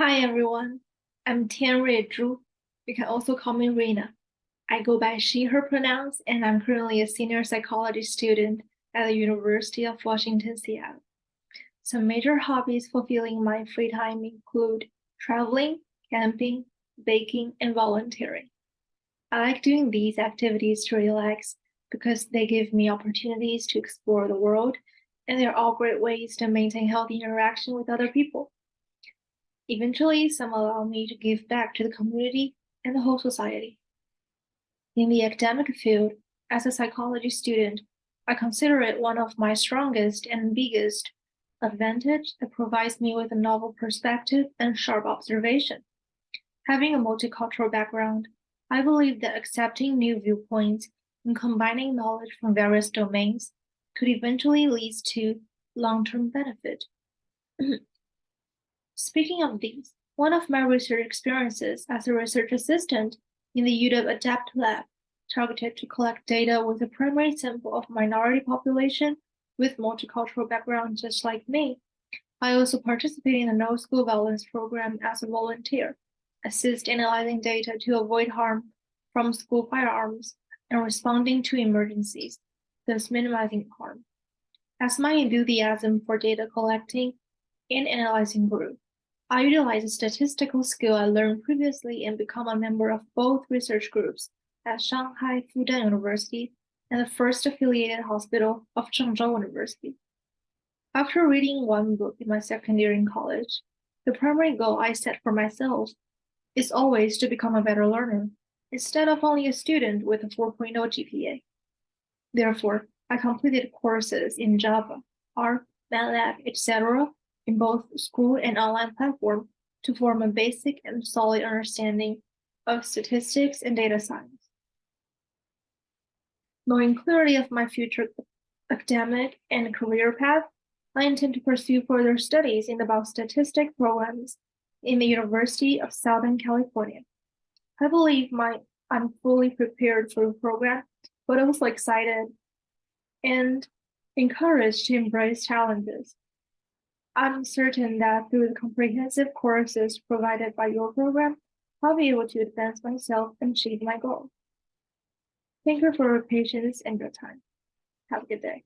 Hi everyone, I'm Tianrui Zhu. You can also call me Rena. I go by she, her pronouns, and I'm currently a senior psychology student at the University of Washington, Seattle. Some major hobbies fulfilling my free time include traveling, camping, baking, and volunteering. I like doing these activities to relax because they give me opportunities to explore the world, and they're all great ways to maintain healthy interaction with other people. Eventually, some allow me to give back to the community and the whole society. In the academic field, as a psychology student, I consider it one of my strongest and biggest advantage that provides me with a novel perspective and sharp observation. Having a multicultural background, I believe that accepting new viewpoints and combining knowledge from various domains could eventually lead to long-term benefit. Speaking of these, one of my research experiences as a research assistant in the UW ADAPT lab targeted to collect data with a primary sample of minority population with multicultural background just like me. I also participate in the No School Violence program as a volunteer, assist analyzing data to avoid harm from school firearms and responding to emergencies, thus minimizing harm. As my enthusiasm for data collecting and analyzing grew, I utilize a statistical skill I learned previously and become a member of both research groups at Shanghai Fudan University and the first affiliated hospital of Zhengzhou University. After reading one book in my second year in college, the primary goal I set for myself is always to become a better learner, instead of only a student with a 4.0 GPA. Therefore, I completed courses in Java, R, MATLAB, etc in both school and online platform to form a basic and solid understanding of statistics and data science. Knowing clearly of my future academic and career path, I intend to pursue further studies in the biostatistics programs in the University of Southern California. I believe my I'm fully prepared for the program, but also excited and encouraged to embrace challenges. I'm certain that through the comprehensive courses provided by your program, I'll be able to advance myself and achieve my goal. Thank you for your patience and your time. Have a good day.